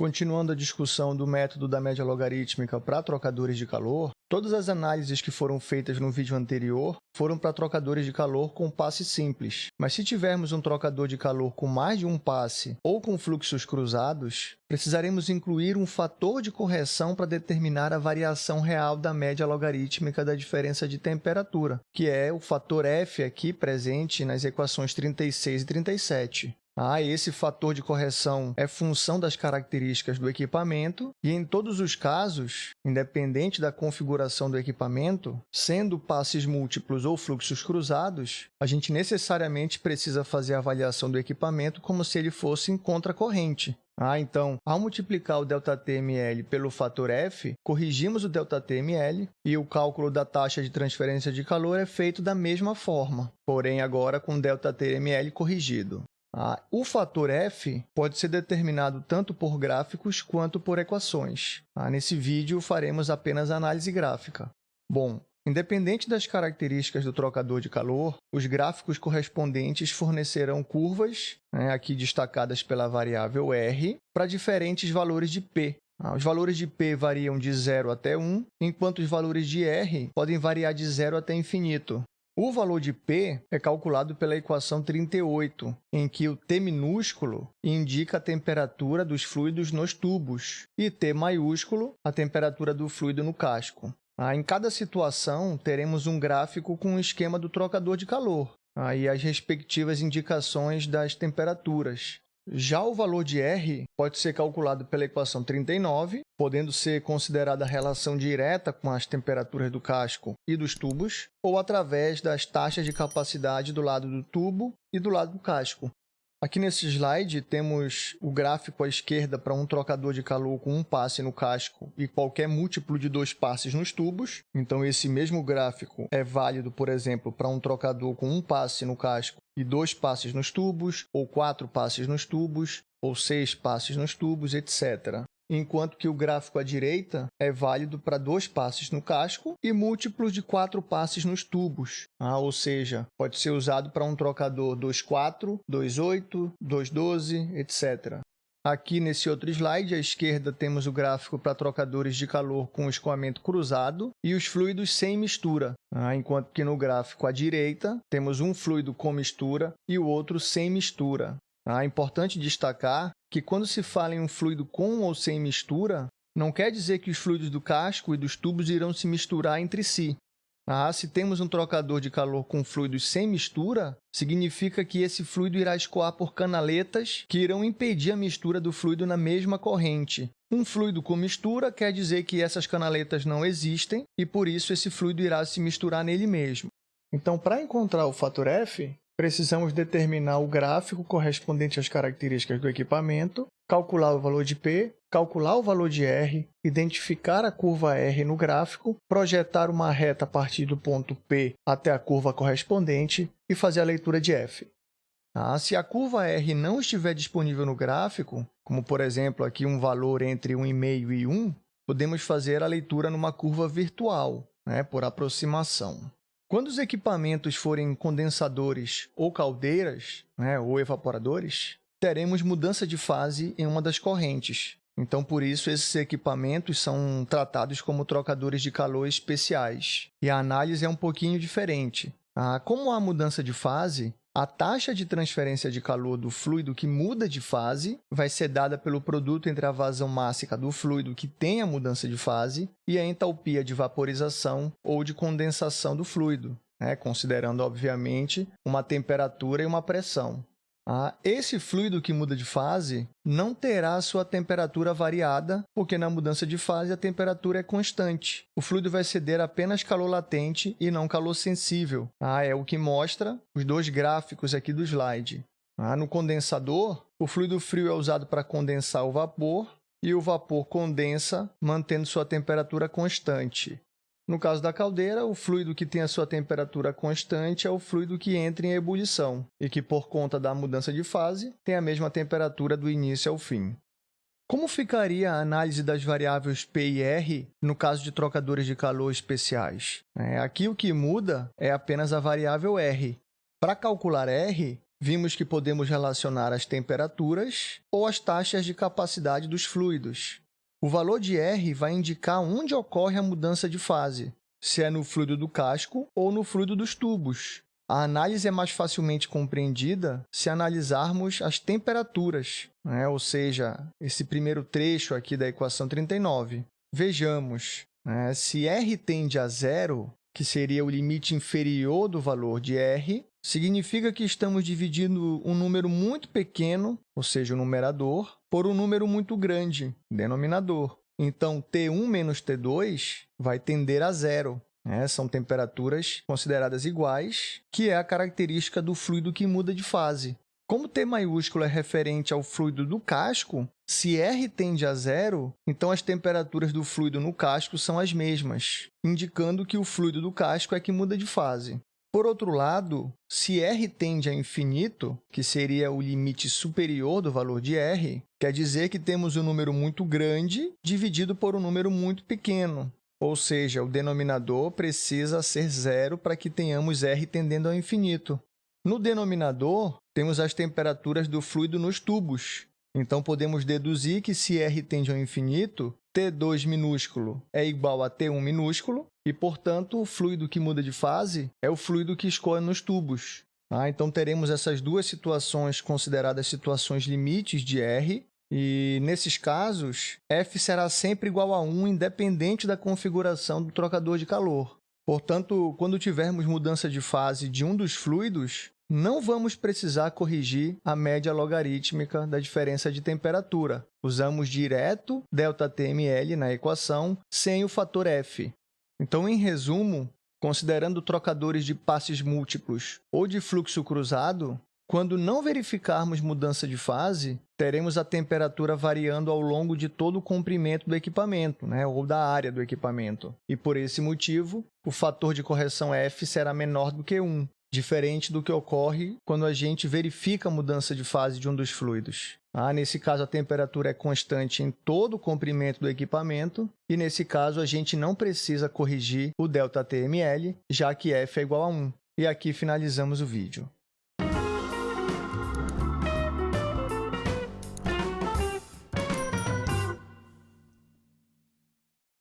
Continuando a discussão do método da média logarítmica para trocadores de calor, todas as análises que foram feitas no vídeo anterior foram para trocadores de calor com passe simples. Mas se tivermos um trocador de calor com mais de um passe ou com fluxos cruzados, precisaremos incluir um fator de correção para determinar a variação real da média logarítmica da diferença de temperatura, que é o fator F aqui presente nas equações 36 e 37. Ah, esse fator de correção é função das características do equipamento e, em todos os casos, independente da configuração do equipamento, sendo passes múltiplos ou fluxos cruzados, a gente necessariamente precisa fazer a avaliação do equipamento como se ele fosse em contracorrente. Ah, então, ao multiplicar o ΔTml pelo fator F, corrigimos o ΔTml e o cálculo da taxa de transferência de calor é feito da mesma forma, porém agora com ΔTml corrigido. Ah, o fator f pode ser determinado tanto por gráficos quanto por equações. Ah, nesse vídeo, faremos apenas análise gráfica. Bom, independente das características do trocador de calor, os gráficos correspondentes fornecerão curvas, né, aqui destacadas pela variável r, para diferentes valores de p. Ah, os valores de p variam de 0 até 1, enquanto os valores de r podem variar de 0 até infinito. O valor de P é calculado pela equação 38, em que o T minúsculo indica a temperatura dos fluidos nos tubos e T maiúsculo a temperatura do fluido no casco. Ah, em cada situação, teremos um gráfico com o um esquema do trocador de calor e as respectivas indicações das temperaturas. Já o valor de R pode ser calculado pela equação 39, podendo ser considerada a relação direta com as temperaturas do casco e dos tubos, ou através das taxas de capacidade do lado do tubo e do lado do casco. Aqui nesse slide temos o gráfico à esquerda para um trocador de calor com um passe no casco e qualquer múltiplo de dois passes nos tubos. Então esse mesmo gráfico é válido, por exemplo, para um trocador com um passe no casco e dois passes nos tubos, ou quatro passes nos tubos, ou seis passes nos tubos, etc enquanto que o gráfico à direita é válido para dois passes no casco e múltiplos de quatro passes nos tubos, ah, ou seja, pode ser usado para um trocador 2.4, 2.8, 2.12, etc. Aqui nesse outro slide, à esquerda, temos o gráfico para trocadores de calor com escoamento cruzado e os fluidos sem mistura, ah, enquanto que no gráfico à direita, temos um fluido com mistura e o outro sem mistura. É importante destacar que quando se fala em um fluido com ou sem mistura, não quer dizer que os fluidos do casco e dos tubos irão se misturar entre si. Ah, se temos um trocador de calor com fluidos sem mistura, significa que esse fluido irá escoar por canaletas que irão impedir a mistura do fluido na mesma corrente. Um fluido com mistura quer dizer que essas canaletas não existem e, por isso, esse fluido irá se misturar nele mesmo. Então, para encontrar o fator F, precisamos determinar o gráfico correspondente às características do equipamento, calcular o valor de P, calcular o valor de R, identificar a curva R no gráfico, projetar uma reta a partir do ponto P até a curva correspondente e fazer a leitura de F. Ah, se a curva R não estiver disponível no gráfico, como por exemplo aqui um valor entre 1,5 e 1, podemos fazer a leitura numa curva virtual, né, por aproximação. Quando os equipamentos forem condensadores ou caldeiras, né, ou evaporadores, teremos mudança de fase em uma das correntes. Então, por isso, esses equipamentos são tratados como trocadores de calor especiais. E a análise é um pouquinho diferente. Ah, como há mudança de fase, a taxa de transferência de calor do fluido que muda de fase vai ser dada pelo produto entre a vazão mássica do fluido que tem a mudança de fase e a entalpia de vaporização ou de condensação do fluido, né? considerando, obviamente, uma temperatura e uma pressão. Ah, esse fluido que muda de fase não terá sua temperatura variada, porque na mudança de fase a temperatura é constante. O fluido vai ceder apenas calor latente e não calor sensível. Ah, é o que mostra os dois gráficos aqui do slide. Ah, no condensador, o fluido frio é usado para condensar o vapor e o vapor condensa, mantendo sua temperatura constante. No caso da caldeira, o fluido que tem a sua temperatura constante é o fluido que entra em ebulição e que, por conta da mudança de fase, tem a mesma temperatura do início ao fim. Como ficaria a análise das variáveis P e R no caso de trocadores de calor especiais? É, aqui o que muda é apenas a variável R. Para calcular R, vimos que podemos relacionar as temperaturas ou as taxas de capacidade dos fluidos. O valor de R vai indicar onde ocorre a mudança de fase, se é no fluido do casco ou no fluido dos tubos. A análise é mais facilmente compreendida se analisarmos as temperaturas, né? ou seja, esse primeiro trecho aqui da equação 39. Vejamos, né? se R tende a zero, que seria o limite inferior do valor de R, significa que estamos dividindo um número muito pequeno, ou seja, o numerador, por um número muito grande, denominador. Então, T1 menos T2 vai tender a zero. Né? São temperaturas consideradas iguais, que é a característica do fluido que muda de fase. Como T maiúsculo é referente ao fluido do casco, se R tende a zero, então as temperaturas do fluido no casco são as mesmas, indicando que o fluido do casco é que muda de fase. Por outro lado, se R tende a infinito, que seria o limite superior do valor de R, quer dizer que temos um número muito grande dividido por um número muito pequeno, ou seja, o denominador precisa ser zero para que tenhamos R tendendo ao infinito. No denominador, temos as temperaturas do fluido nos tubos. Então, podemos deduzir que se R tende ao infinito, T2 minúsculo é igual a T1 minúsculo, e, portanto, o fluido que muda de fase é o fluido que escorre nos tubos. Ah, então, teremos essas duas situações consideradas situações limites de R, e, nesses casos, F será sempre igual a 1, independente da configuração do trocador de calor. Portanto, quando tivermos mudança de fase de um dos fluidos, não vamos precisar corrigir a média logarítmica da diferença de temperatura. Usamos direto ΔTml na equação, sem o fator F. Então, em resumo, considerando trocadores de passes múltiplos ou de fluxo cruzado, quando não verificarmos mudança de fase, teremos a temperatura variando ao longo de todo o comprimento do equipamento, né, ou da área do equipamento. E, por esse motivo, o fator de correção F será menor do que 1, diferente do que ocorre quando a gente verifica a mudança de fase de um dos fluidos. Ah, nesse caso, a temperatura é constante em todo o comprimento do equipamento, e nesse caso, a gente não precisa corrigir o ΔTml, já que F é igual a 1. E aqui finalizamos o vídeo.